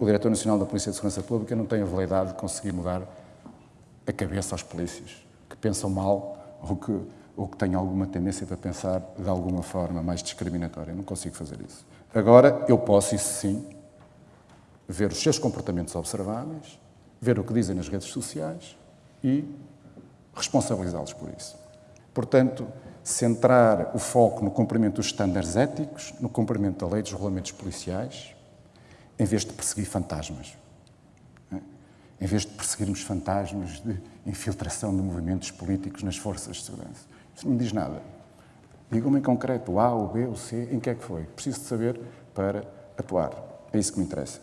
o Diretor Nacional da Polícia de Segurança Pública não tem a validade de conseguir mudar a cabeça aos polícias, que pensam mal ou que, ou que têm alguma tendência para pensar de alguma forma mais discriminatória. Não consigo fazer isso. Agora, eu posso, isso sim, ver os seus comportamentos observáveis, ver o que dizem nas redes sociais e responsabilizá-los por isso. Portanto, centrar o foco no cumprimento dos estándares éticos, no cumprimento da lei dos regulamentos policiais, em vez de perseguir fantasmas. É? Em vez de perseguirmos fantasmas de infiltração de movimentos políticos nas forças de segurança. Isso não me diz nada. Digam-me em concreto, o A, o B, o C, em que é que foi. Preciso de saber para atuar. É isso que me interessa.